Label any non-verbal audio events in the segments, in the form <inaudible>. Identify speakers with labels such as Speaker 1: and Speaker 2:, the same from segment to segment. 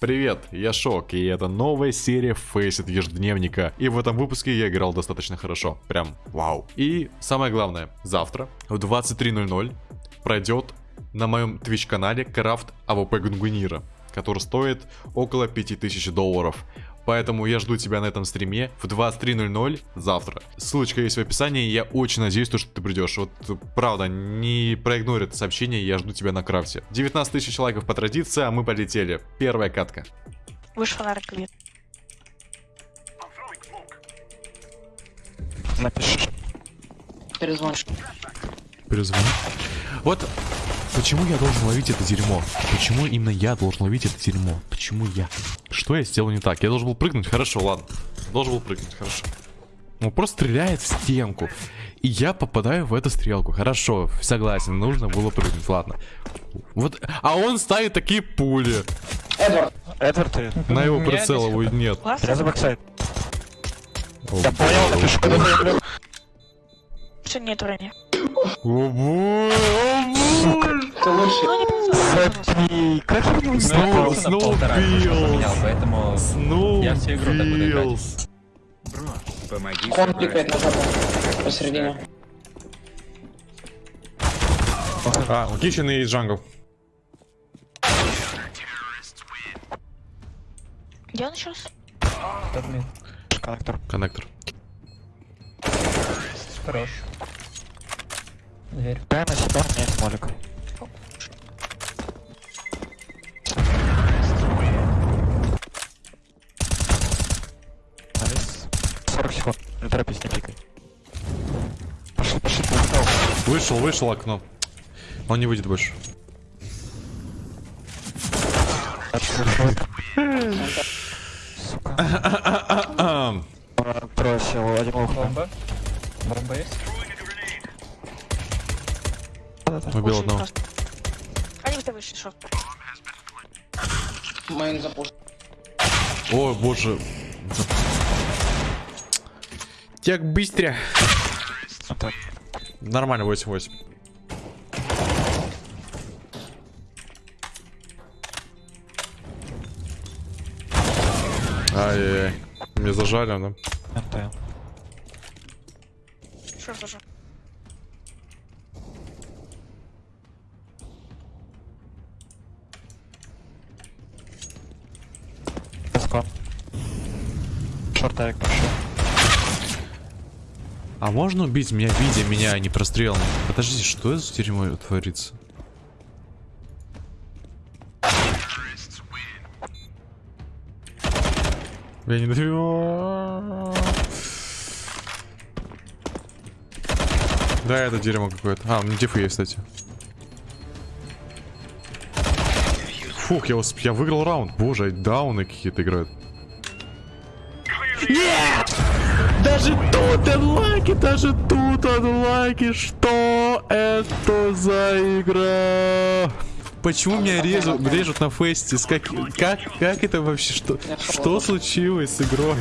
Speaker 1: Привет, я Шок, и это новая серия Faceit ежедневника. И в этом выпуске я играл достаточно хорошо, прям вау. И самое главное, завтра в 23.00 пройдет на моем Twitch канале крафт AWP Гунгнира, который стоит около 5000 долларов. Поэтому я жду тебя на этом стриме в 23.00 завтра. Ссылочка есть в описании, я очень надеюсь, что ты придешь. Вот правда, не проигнори это сообщение, я жду тебя на крафте. 19 тысяч лайков по традиции, а мы полетели. Первая катка.
Speaker 2: Выше фонарик вид.
Speaker 3: Напиши.
Speaker 4: Перезвонишь.
Speaker 1: Перезвони. Вот почему я должен ловить это дерьмо? Почему именно я должен ловить это дерьмо? Почему я? Что я сделал не так? Я должен был прыгнуть? Хорошо, ладно. Должен был прыгнуть, хорошо. Он просто стреляет в стенку. И я попадаю в эту стрелку. Хорошо, согласен, нужно было прыгнуть, ладно. Вот, а он ставит такие пули.
Speaker 4: Эдвард,
Speaker 3: Эдвард, ты.
Speaker 1: На его
Speaker 3: Меня
Speaker 1: прицел
Speaker 3: здесь
Speaker 1: его нет.
Speaker 3: Я за бэксайд. Я понял, напишу, когда.
Speaker 2: Все, нет времени.
Speaker 1: О боже, о боже.
Speaker 4: ты лучший.
Speaker 2: Не получилось.
Speaker 3: Запни. Как я не
Speaker 1: Снова,
Speaker 3: знаю?
Speaker 1: снова
Speaker 5: поменял,
Speaker 1: Пилс.
Speaker 5: поэтому Я всю игру так буду играть. Помоги
Speaker 4: Он пикает на жопу. Посередине.
Speaker 1: А, Kitchen и Jungle.
Speaker 2: Где он
Speaker 5: mid.
Speaker 3: Connector.
Speaker 1: Connector.
Speaker 5: Хорош. Дверь.
Speaker 3: Дай на себя, у меня есть молик. Nice. 40 секунд. Не торопись, не пикай. Пошли, пошли, пошли.
Speaker 1: Вышел, вышел окно. Он не выйдет больше.
Speaker 3: Сука. Сел, один лох.
Speaker 5: Бомба. Бомба есть?
Speaker 1: Убил
Speaker 2: Очень
Speaker 1: одного.
Speaker 2: просто. Они быстро вышли, шо?
Speaker 4: Мейн запуш.
Speaker 1: О, боже. Так быстро.
Speaker 3: Это
Speaker 1: Нормально, 8-8. Ай-яй-яй. Мне зажали, да?
Speaker 3: НТ.
Speaker 2: Шо тоже?
Speaker 3: Шортовик пошел.
Speaker 1: А можно убить меня, видя меня, а не прострелом? Подождите, что это за дерьмо творится? Я не даю. Да, это дерьмо какое-то. А, у меня дефы есть, кстати. Фух, я, усп- я выиграл раунд. Боже, дауны какие-то играют. Даже тут анлайки, даже тут анлайки. Что это за игра? Почему меня режут, режут на фесте? С как, как, как это вообще? Что, что случилось с игрой?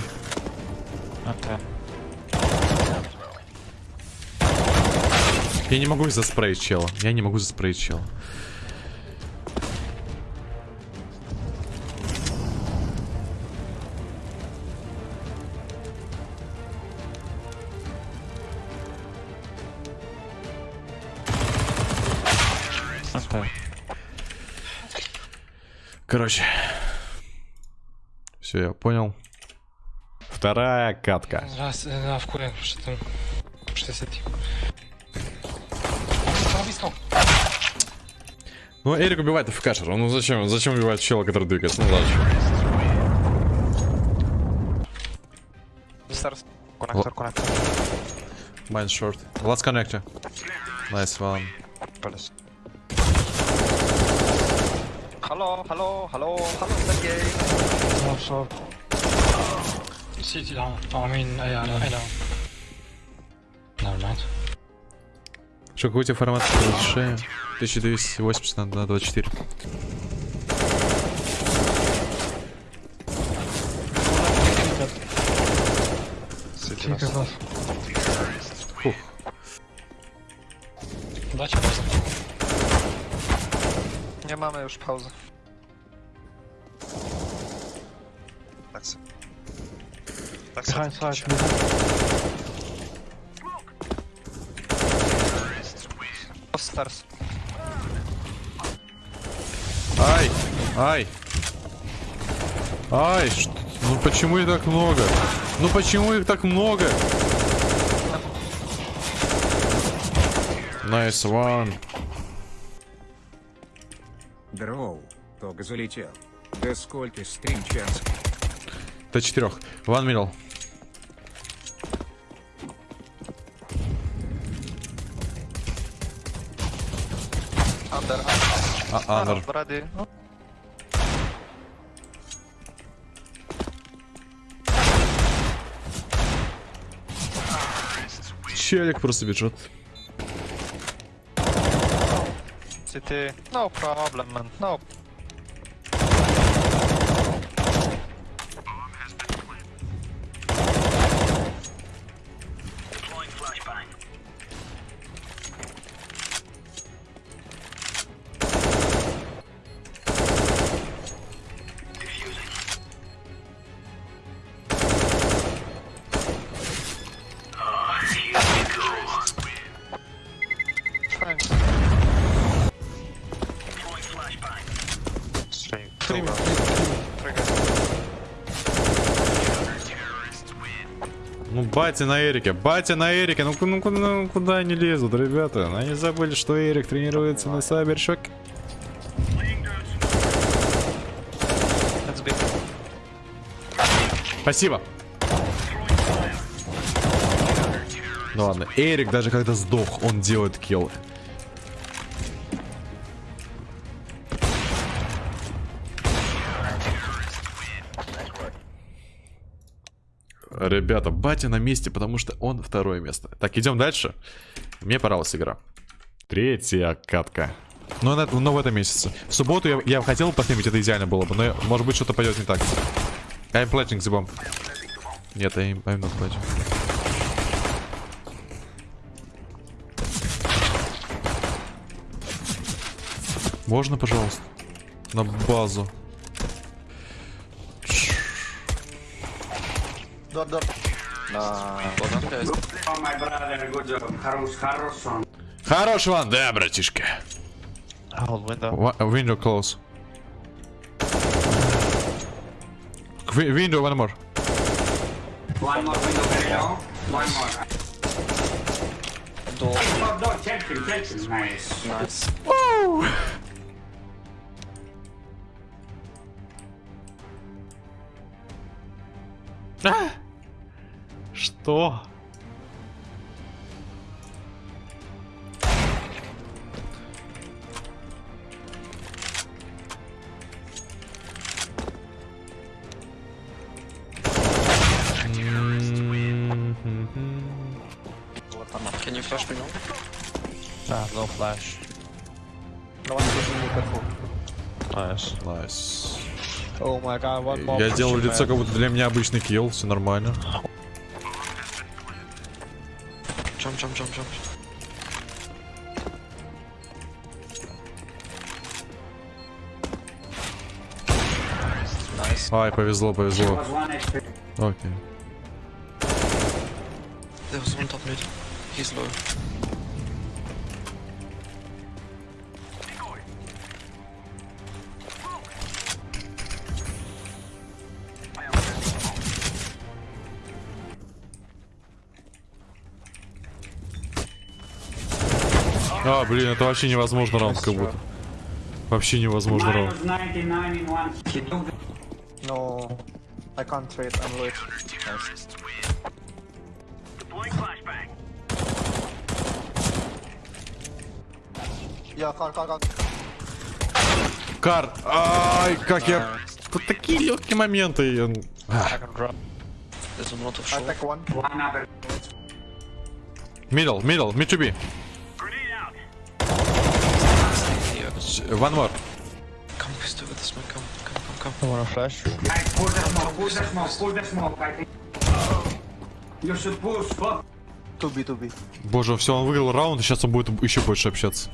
Speaker 1: Я не могу заспреить чела. Я не могу заспреить чела. Короче. Все, я понял. Вторая катка.
Speaker 6: Раз, да, в куре, что там, что с этим. Близко.
Speaker 1: Ну, Эрик убивает ФКшера. Ну зачем? Зачем убивать чела, который двигается? Ну?
Speaker 3: Старс. Коннектор, коннектор.
Speaker 1: Mine short. Let's connect you. Nice one.
Speaker 7: Hello, hello, hello, hello, Sergey.
Speaker 6: Oh, short. City down. Oh, I mean, yeah, I know. Never mind.
Speaker 1: Что, какой у тебя формат разрешения? 1280 на, на 24.
Speaker 6: Тільки раз.
Speaker 1: Фух.
Speaker 6: Дача база.
Speaker 7: Nie mamy już pauzy.
Speaker 6: Behind side.
Speaker 7: Stars.
Speaker 1: Ай! Ай! Ай! ш- Ну почему их так много? Ну почему их так много? Nice one.
Speaker 8: Дроу, только залетел. Да сколько стрим час?
Speaker 1: Т4. One middle. А, under.
Speaker 7: Ready.
Speaker 1: Челик просто бежит.
Speaker 7: City. No problem, man. No.
Speaker 1: батя на Эрике, батя на Эрике, ну, ну, ну куда они лезут, ребята? Они забыли, что Эрик тренируется на
Speaker 7: be.
Speaker 1: Спасибо. Ну ладно, Эрик даже когда сдох, он делает киллы. Ребята, батя на месте, потому что он второе место. Так, идем дальше. Мне понравилась игра. Третья катка. Но, на- но в этом месяце. В субботу я, я хотел поснимать, это идеально было бы, но может быть что-то пойдет не так. I'm planting the bomb. Нет, I'm, I'm not planting. Можно, пожалуйста? На базу. Хорош ван, да, братишка.
Speaker 3: Hold window.
Speaker 1: Wa- Window close. Wi- Window, one more.
Speaker 9: One more window very low. One more. Door. Door, door, check him, check him. Nice.
Speaker 1: Что?
Speaker 6: Can you flash me now?
Speaker 3: Ah, no flash. Nice.
Speaker 1: Nice.
Speaker 3: Oh my god, one more.
Speaker 1: Я делал лицо,
Speaker 3: man.
Speaker 1: как будто для меня обычный килл, все нормально.
Speaker 6: Jump, jump, jump, jump.
Speaker 1: Ай, повезло, повезло. Окей.
Speaker 6: There was one top mid. He's low.
Speaker 1: А, блин, это вообще невозможно раунд, как будто. Вообще невозможно раунд.
Speaker 9: Minus 99 in one. He took the
Speaker 3: No. I can't trade, I'm late. Yeah, car, car, car.
Speaker 1: Кар! Ай, как я... Тут такие легкие моменты. А. Middle, middle, mid to be. One more.
Speaker 6: Come, pistol with the smoke. Come, come, come, come.
Speaker 3: I wanna flash.
Speaker 9: Guys, pull the smoke, pull the smoke, pull the smoke. I think. You should push. Fuck.
Speaker 3: 2B, 2B.
Speaker 1: Боже, все, он выиграл раунд, и сейчас он будет еще больше общаться.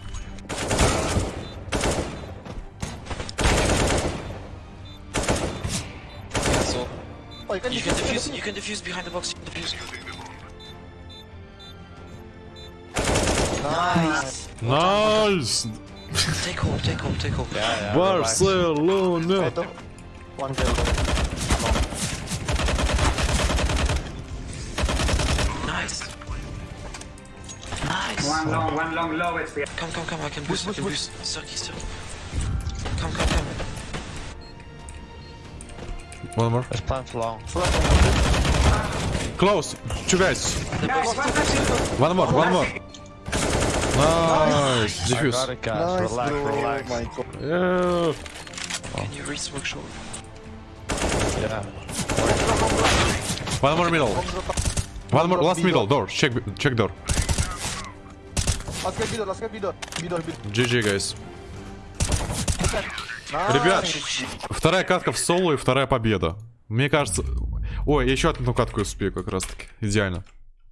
Speaker 10: You can defuse,
Speaker 11: you can defuse behind the box, defuse.
Speaker 10: Nice.
Speaker 1: Найс!
Speaker 11: take home, take home, take home.
Speaker 1: Yeah,
Speaker 10: yeah, Barcelona! One kill!
Speaker 11: Nice! Nice!
Speaker 9: One long, one long, low HP.
Speaker 11: Come, come, come, I can boost, I can boost. Cirky, cirky. Come, come, come.
Speaker 1: One more.
Speaker 3: Let's plant long.
Speaker 1: Close! Two guys! One more, one more! Nice!
Speaker 3: I got
Speaker 1: Diffuse.
Speaker 3: it, guys.
Speaker 10: Nice,
Speaker 3: relax,
Speaker 10: bro.
Speaker 3: relax.
Speaker 10: My god.
Speaker 1: Yeah.
Speaker 11: Can you reach smoke short?
Speaker 3: Yeah.
Speaker 1: One more middle. One more, last middle, door. Check, check door.
Speaker 10: Last guy bidor, last guy. Bidor, bidor.
Speaker 1: GG, guys. Ребят, вторая катка в соло и вторая победа. Мне кажется... Ой, я еще одну катку успею как раз таки. Идеально.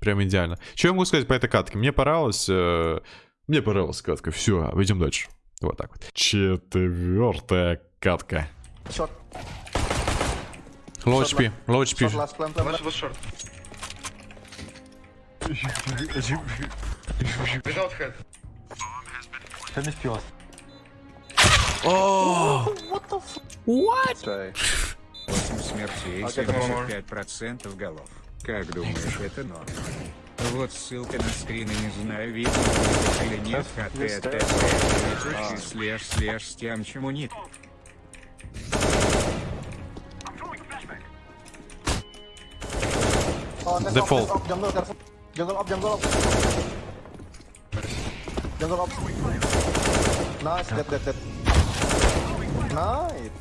Speaker 1: Прям идеально. Что я могу сказать по этой катке? Мне понравилось... э, Мне понравилась катка. Все, идем дальше. Вот так вот. Четвертая катка.
Speaker 10: Short.
Speaker 1: Low HP, low HP.
Speaker 10: last plant, plant, plant.
Speaker 7: short. Without head.
Speaker 8: Восемь смертей, 75% голов. Как думаешь, это норм? Вот ссылка на скрины, не знаю, видно или нет, хтт, слэш, слэш, с тем, чему нет.
Speaker 10: Oh, up. Nice, dead, dead, dead. Nice.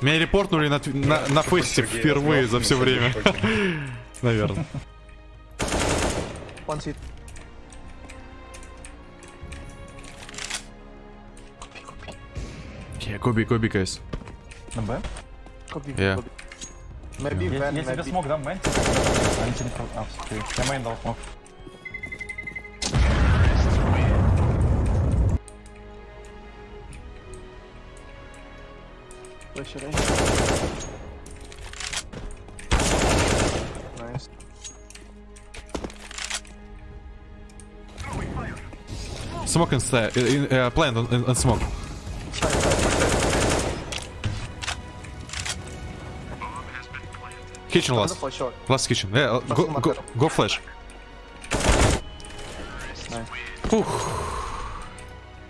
Speaker 1: Меня репортнули на, на, на фесте впервые за все время. <laughs> Наверное. Yeah, Коби, Коби, guys.
Speaker 10: Copy,
Speaker 1: Yeah.
Speaker 10: copy. Maybe van, maybe.
Speaker 3: дам, мэн. Они тебе не А, все, я мейн дал смог.
Speaker 10: Where should I? Nice.
Speaker 1: Smoke and stay. In, uh, plant on, on, on smoke. Kitchen
Speaker 10: Under
Speaker 1: last.
Speaker 10: for.
Speaker 1: Last kitchen. Yeah, uh, go, go, go flash.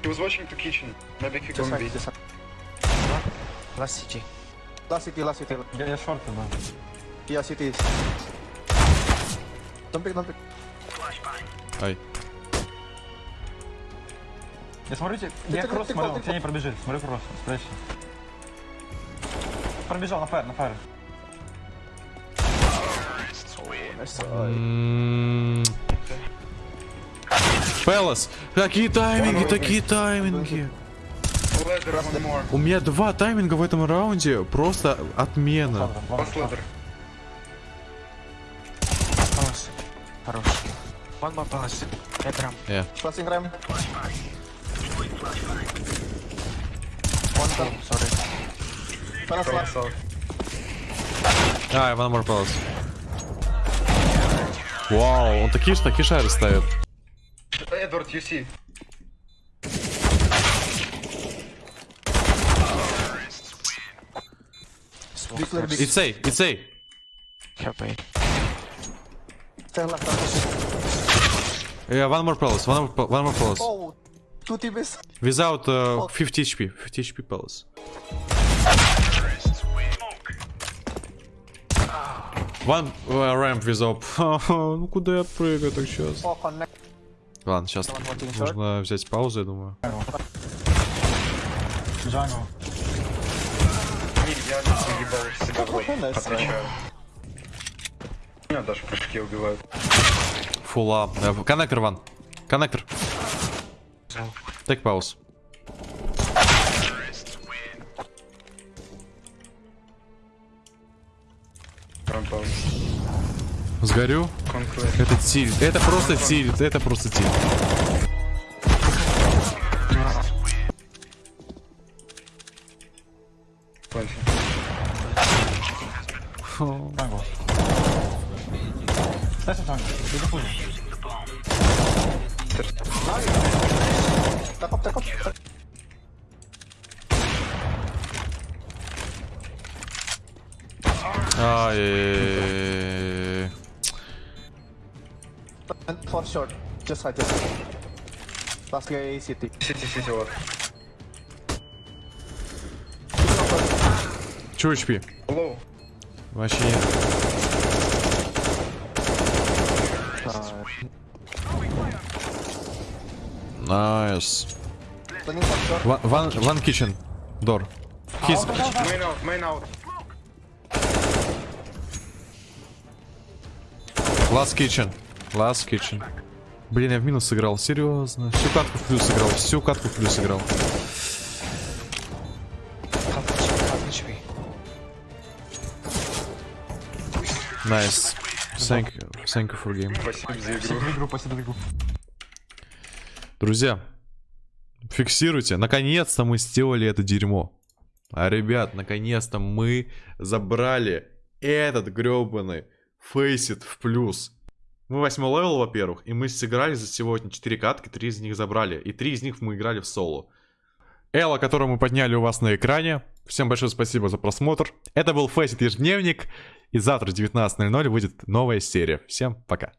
Speaker 7: He was watching the kitchen. Maybe he
Speaker 10: This
Speaker 11: Last city.
Speaker 10: Last city, last city.
Speaker 3: Я, я шорты, да.
Speaker 10: Yeah, city is. Don't pick, don't pick.
Speaker 1: Ай.
Speaker 3: Я смотрите, я
Speaker 10: ты-
Speaker 3: кросс
Speaker 10: ты
Speaker 3: смотрел,
Speaker 10: кол, ты
Speaker 3: все не пробежит, смотрю кросс, спрячься. Пробежал на фаер, на фаер.
Speaker 10: Nice try.
Speaker 1: М. Пелос, какие тайминги, такие тайминги. У меня два тайминга в этом раунде, просто отмена.
Speaker 11: Хорош. One more palace. Этрам.
Speaker 10: Flashing ram. One kill.
Speaker 11: Sorry.
Speaker 10: Palace last.
Speaker 1: А, one more palace. Вау, он такие, такие шары ставит.
Speaker 7: Edward, you see.
Speaker 10: Big clear, big.
Speaker 1: It's A, it's A.
Speaker 11: Help me.
Speaker 10: Stand left.
Speaker 1: Yeah, one more palace, one more, one more palace.
Speaker 10: Oh, two TBs.
Speaker 1: Without uh, 50 HP, 50 HP palace. One uh, ramp without... ну куда я прыгаю так сейчас?
Speaker 10: Oh.
Speaker 1: Ладно, сейчас нужно взять паузу, я думаю.
Speaker 3: Джангл.
Speaker 7: Я заебал себя в
Speaker 10: try.
Speaker 7: Отвечаю. Меня даже прыжки убивают.
Speaker 1: Фула. Э, Коннектор, ван. Коннектор. Take пауз. Сгорю.
Speaker 7: Конкурент.
Speaker 1: Это тильт. Это просто тильт. Это просто тильт.
Speaker 6: Tango.
Speaker 1: Lecę
Speaker 10: And for short, just like this. Last guy city.
Speaker 5: City, city, what?
Speaker 1: 2 HP.
Speaker 5: Hello.
Speaker 1: Вообще нет. Nice.
Speaker 5: Main out, main out.
Speaker 1: Last kitchen. Last kitchen. Блин, я в минус сыграл, серьезно. Всю катку в плюс сыграл, всю катку в плюс сыграл. Nice. Thank you. Thank you for game.
Speaker 5: Спасибо за игру.
Speaker 1: Друзья, фиксируйте. Наконец-то мы сделали это дерьмо. А, ребят, наконец-то мы забрали этот гребаный Faceit в плюс. Мы восьмой level, во-первых, и мы сыграли за сегодня 4 катки, 3 из них забрали. И 3 из них мы играли в соло. Elo, которую мы подняли у вас на экране. Всем большое спасибо за просмотр. Это был Faceit ежедневник. И завтра в 19.00 выйдет новая серия. Всем пока.